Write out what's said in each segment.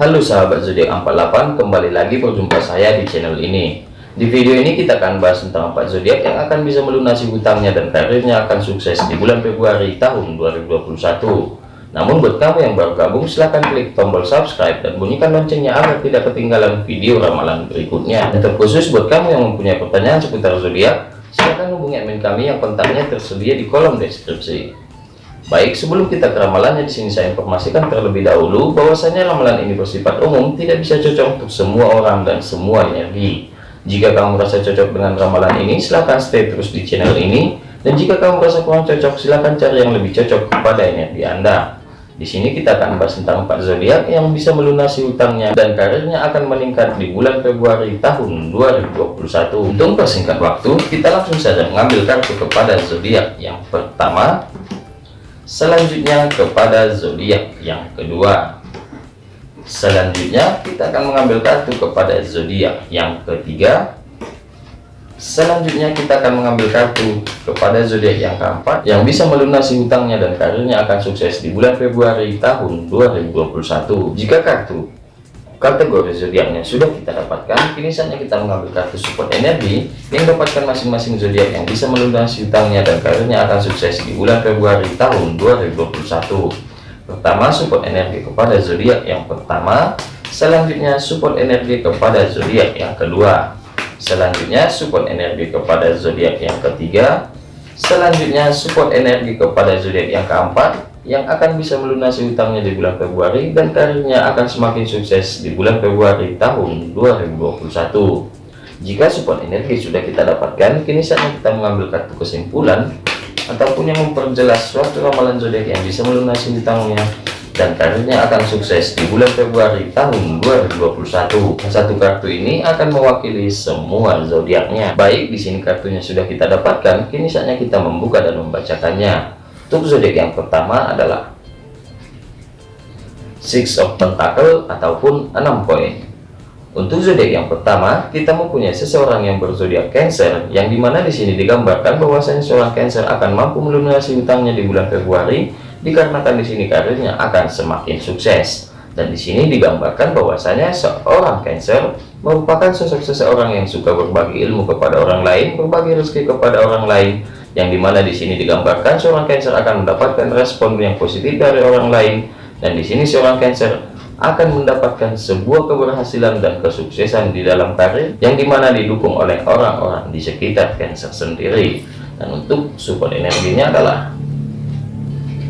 Halo sahabat zodiak 48 kembali lagi berjumpa saya di channel ini. Di video ini kita akan bahas tentang 4 zodiak yang akan bisa melunasi hutangnya dan karirnya akan sukses di bulan Februari tahun 2021 namun buat kamu yang baru gabung silahkan klik tombol subscribe dan bunyikan loncengnya agar tidak ketinggalan video ramalan berikutnya. Dan terkhusus buat kamu yang mempunyai pertanyaan seputar zodiak silahkan hubungi admin kami yang kontaknya tersedia di kolom deskripsi Baik, sebelum kita ke ramalannya di sini saya informasikan terlebih dahulu bahwasanya ramalan ini bersifat umum, tidak bisa cocok untuk semua orang dan semua energi. Jika kamu merasa cocok dengan ramalan ini, silahkan stay terus di channel ini. Dan jika kamu merasa kurang cocok, silahkan cari yang lebih cocok kepada energi Anda. Di sini kita akan bahas tentang 4 zodiak yang bisa melunasi hutangnya dan karirnya akan meningkat di bulan Februari tahun 2021. Untuk persingkat waktu, kita langsung saja mengambil kartu kepada zodiak yang pertama selanjutnya kepada zodiak yang kedua. Selanjutnya kita akan mengambil kartu kepada zodiak yang ketiga. Selanjutnya kita akan mengambil kartu kepada zodiak yang keempat yang bisa melunasi hutangnya dan karirnya akan sukses di bulan Februari tahun 2021 jika kartu kategori zodiaknya sudah kita dapatkan. Kini saatnya kita mengambil kartu support energi yang dapatkan masing-masing zodiak yang bisa melunasi hutangnya dan karirnya akan sukses di bulan Februari tahun 2021 pertama support energi kepada zodiak yang pertama. Selanjutnya support energi kepada zodiak yang kedua. Selanjutnya support energi kepada zodiak yang ketiga. Selanjutnya support energi kepada zodiak yang keempat yang akan bisa melunasi hutangnya di bulan Februari dan karirnya akan semakin sukses di bulan Februari tahun 2021 jika support energi sudah kita dapatkan kini saatnya kita mengambil kartu kesimpulan ataupun yang memperjelas suatu ramalan zodiak yang bisa melunasi hutangnya dan karirnya akan sukses di bulan Februari tahun 2021 satu kartu ini akan mewakili semua zodiaknya. Baik di sini kartunya sudah kita dapatkan kini saatnya kita membuka dan membacakannya untuk zodiak yang pertama adalah Six of Pentacle ataupun enam koin. Untuk zodiak yang pertama, kita mempunyai seseorang yang berzodiak Cancer, yang di mana di sini digambarkan bahwasanya seorang Cancer akan mampu melunasi hutangnya di bulan Februari, dikarenakan di sini karirnya akan semakin sukses. Dan di sini digambarkan bahwasanya seorang Cancer merupakan sosok seseorang yang suka berbagi ilmu kepada orang lain, berbagi rezeki kepada orang lain, yang di mana di sini digambarkan seorang Cancer akan mendapatkan respon yang positif dari orang lain dan di sini seorang Cancer akan mendapatkan sebuah keberhasilan dan kesuksesan di dalam karir yang di mana didukung oleh orang-orang di sekitar Cancer sendiri. Dan untuk support energinya adalah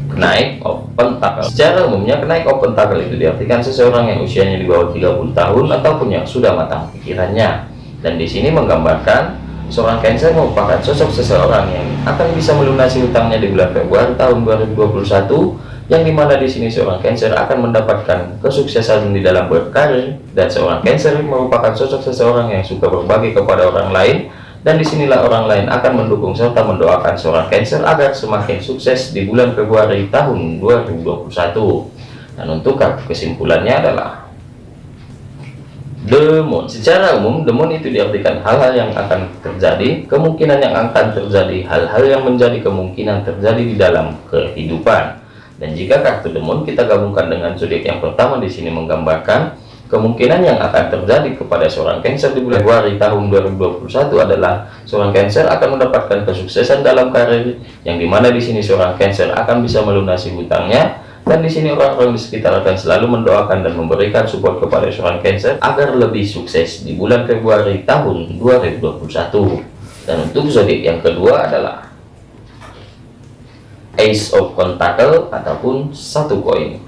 kenaik of pentacle secara umumnya kenaik of pentacle itu diartikan seseorang yang usianya di bawah 30 tahun ataupun yang sudah matang pikirannya. Dan di sini menggambarkan Seorang Cancer merupakan sosok seseorang yang akan bisa melunasi hutangnya di bulan Februari tahun 2021 yang di mana di sini seorang Cancer akan mendapatkan kesuksesan di dalam berkarir dan seorang Cancer merupakan sosok seseorang yang suka berbagi kepada orang lain dan di sinilah orang lain akan mendukung serta mendoakan seorang Cancer agar semakin sukses di bulan Februari tahun 2021 dan untuk kesimpulannya adalah demon. Secara umum demon itu diartikan hal-hal yang akan terjadi kemungkinan yang akan terjadi hal-hal yang menjadi kemungkinan terjadi di dalam kehidupan. Dan jika kartu demon kita gabungkan dengan zodiak yang pertama di sini menggambarkan kemungkinan yang akan terjadi kepada seorang Cancer di bulan Februari tahun 2021 adalah seorang Cancer akan mendapatkan kesuksesan dalam karir yang di mana di sini seorang Cancer akan bisa melunasi hutangnya dan di sini orang-orang di sekitar akan selalu mendoakan dan memberikan support kepada seorang Cancer agar lebih sukses di bulan Februari tahun 2021 dan untuk zodiak yang kedua adalah Ace of Pentacle ataupun satu koin.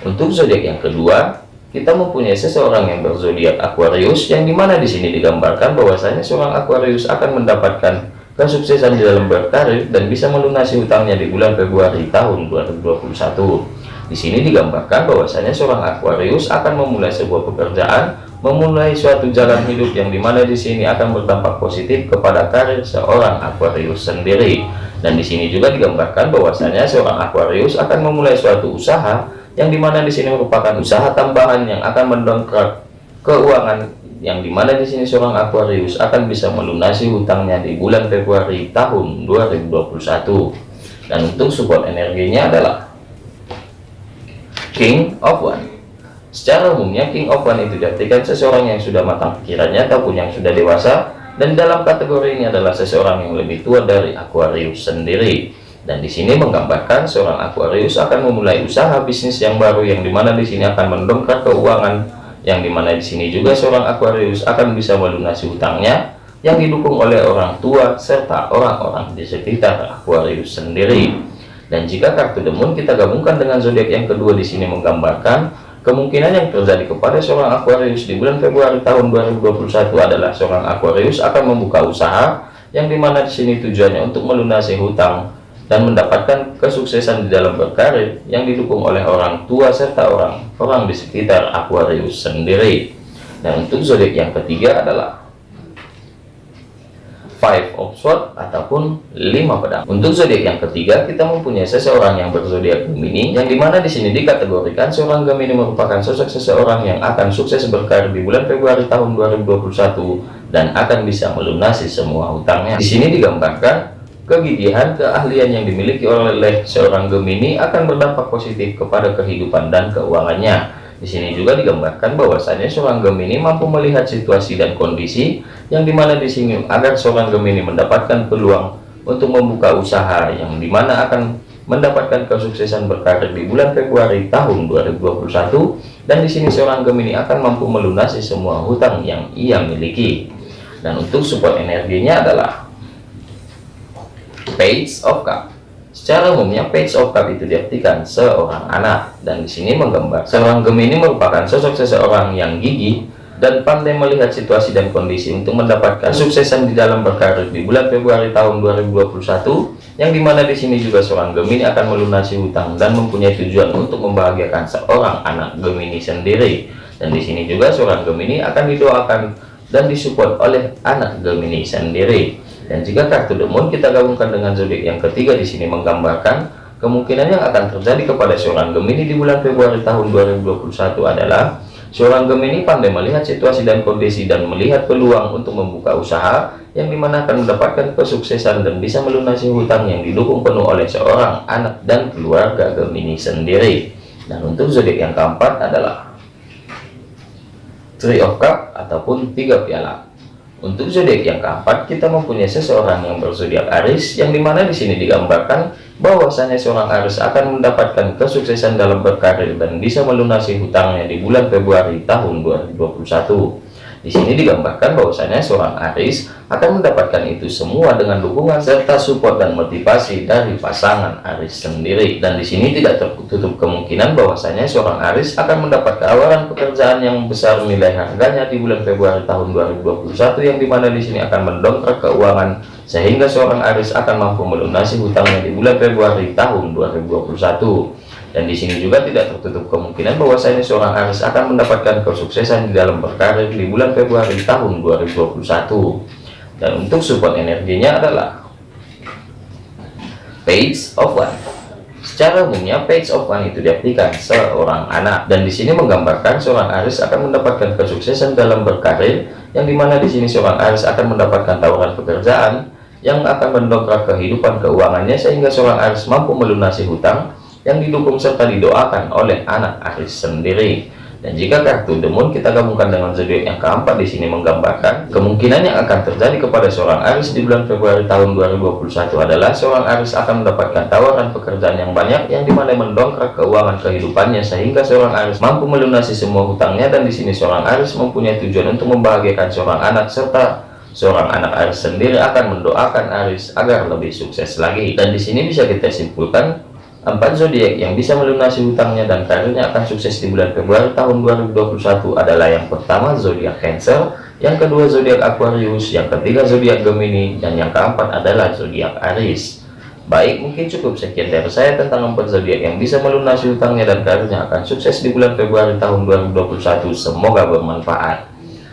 Untuk zodiak yang kedua kita mempunyai seseorang yang berzodiak Aquarius yang di mana di sini digambarkan bahwasanya seorang Aquarius akan mendapatkan kesuksesan di dalam berkarir dan bisa melunasi hutangnya di bulan Februari tahun 2021 di sini digambarkan bahwasanya seorang Aquarius akan memulai sebuah pekerjaan memulai suatu jalan hidup yang di mana di sini akan berdampak positif kepada karir seorang Aquarius sendiri. Dan di sini juga digambarkan bahwasanya seorang Aquarius akan memulai suatu usaha yang di mana di sini merupakan usaha tambahan yang akan mendongkrak keuangan yang di mana di sini seorang Aquarius akan bisa melunasi hutangnya di bulan Februari tahun 2021 dan untuk support energinya adalah King of One. Secara umumnya King of One itu diartikan seseorang yang sudah matang pikirannya ataupun yang sudah dewasa dan dalam kategori ini adalah seseorang yang lebih tua dari Aquarius sendiri. Dan di sini menggambarkan seorang Aquarius akan memulai usaha bisnis yang baru yang di mana di sini akan mendongkrak keuangan yang di mana di sini juga seorang Aquarius akan bisa melunasi hutangnya yang didukung oleh orang tua serta orang-orang di sekitar Aquarius sendiri. Dan jika kartu Moon kita gabungkan dengan zodiak yang kedua di sini menggambarkan Kemungkinan yang terjadi kepada seorang Aquarius di bulan Februari tahun 2021 adalah seorang Aquarius akan membuka usaha yang di mana di sini tujuannya untuk melunasi hutang dan mendapatkan kesuksesan di dalam berkarir yang didukung oleh orang tua serta orang-orang di sekitar Aquarius sendiri. Dan untuk zodiak yang ketiga adalah five of sword ataupun lima pedang untuk zodiak yang ketiga kita mempunyai seseorang yang berzodiak Gemini yang di mana di sini dikategorikan seorang Gemini merupakan sosok seseorang yang akan sukses berkarir di bulan Februari tahun 2021 dan akan bisa melunasi semua hutangnya di sini digambarkan kegigihan keahlian yang dimiliki oleh seorang Gemini akan berdampak positif kepada kehidupan dan keuangannya. Di sini juga digambarkan bahwasanya seorang Gemini mampu melihat situasi dan kondisi yang di mana di sini agar seorang Gemini mendapatkan peluang untuk membuka usaha yang di mana akan mendapatkan kesuksesan berkarir di bulan Februari tahun 2021 dan di sini seorang Gemini akan mampu melunasi semua hutang yang ia miliki. Dan untuk support energinya adalah Page of Cup Secara umumnya page of cup itu diartikan seorang anak. Dan di sini menggambar seorang Gemini merupakan sosok seseorang yang gigih dan pandai melihat situasi dan kondisi untuk mendapatkan suksesan di dalam berkarir di bulan Februari tahun 2021 yang di mana di sini juga seorang Gemini akan melunasi hutang dan mempunyai tujuan untuk membahagiakan seorang anak Gemini sendiri. Dan di sini juga seorang Gemini akan didoakan dan disupport oleh anak Gemini sendiri dan jika kartu Moon kita gabungkan dengan zodiak yang ketiga di sini menggambarkan kemungkinan yang akan terjadi kepada seorang Gemini di bulan Februari tahun 2021 adalah seorang Gemini pandai melihat situasi dan kondisi dan melihat peluang untuk membuka usaha yang di mana akan mendapatkan kesuksesan dan bisa melunasi hutang yang didukung penuh oleh seorang anak dan keluarga Gemini sendiri. Dan untuk zodiak yang keempat adalah Three of Cup ataupun tiga piala. Untuk zodiak yang keempat, kita mempunyai seseorang yang berzodiak Aris, yang di mana di sini digambarkan bahwasanya seorang Aris akan mendapatkan kesuksesan dalam berkarir dan bisa melunasi hutangnya di bulan Februari tahun 2021. Di sini digambarkan bahwasanya seorang Aris akan mendapatkan itu semua dengan dukungan serta support dan motivasi dari pasangan Aris sendiri. Dan di sini tidak tertutup kemungkinan bahwasanya seorang Aris akan mendapat tawaran pekerjaan yang besar nilai harganya di bulan Februari tahun 2021 yang di mana di sini akan mendongkrak keuangan sehingga seorang Aris akan mampu melunasi hutangnya di bulan Februari tahun 2021 dan di sini juga tidak tertutup kemungkinan bahwasanya seorang Aries akan mendapatkan kesuksesan di dalam berkarir di bulan Februari tahun 2021 dan untuk support energinya adalah page of one. Secara umumnya page of one itu diartikan seorang anak. Dan di sini menggambarkan seorang Aries akan mendapatkan kesuksesan dalam berkarir yang di mana di sini seorang Aries akan mendapatkan tawaran pekerjaan yang akan mendongkrak kehidupan keuangannya sehingga seorang Aries mampu melunasi hutang yang didukung serta didoakan oleh anak Aris sendiri. Dan jika kartu Moon kita gabungkan dengan zodiak yang keempat di sini menggambarkan kemungkinan yang akan terjadi kepada seorang Aris di bulan Februari tahun 2021 adalah seorang Aris akan mendapatkan tawaran pekerjaan yang banyak yang di mana mendongkrak keuangan kehidupannya sehingga seorang Aris mampu melunasi semua hutangnya dan di sini seorang Aris mempunyai tujuan untuk membahagiakan seorang anak serta seorang anak Aris sendiri akan mendoakan Aris agar lebih sukses lagi dan di sini bisa kita simpulkan Empat zodiak yang bisa melunasi hutangnya dan karirnya akan sukses di bulan Februari tahun 2021 adalah yang pertama zodiak Cancer, yang kedua zodiak Aquarius, yang ketiga zodiak Gemini, dan yang keempat adalah zodiak Aries. Baik, mungkin cukup sekian dari saya tentang empat zodiak yang bisa melunasi hutangnya dan karirnya akan sukses di bulan Februari tahun 2021. Semoga bermanfaat.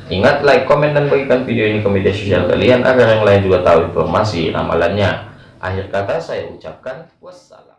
Ingat like, komen, dan bagikan video ini ke media sosial kalian agar yang lain juga tahu informasi ramalannya. Akhir kata saya ucapkan wassalam.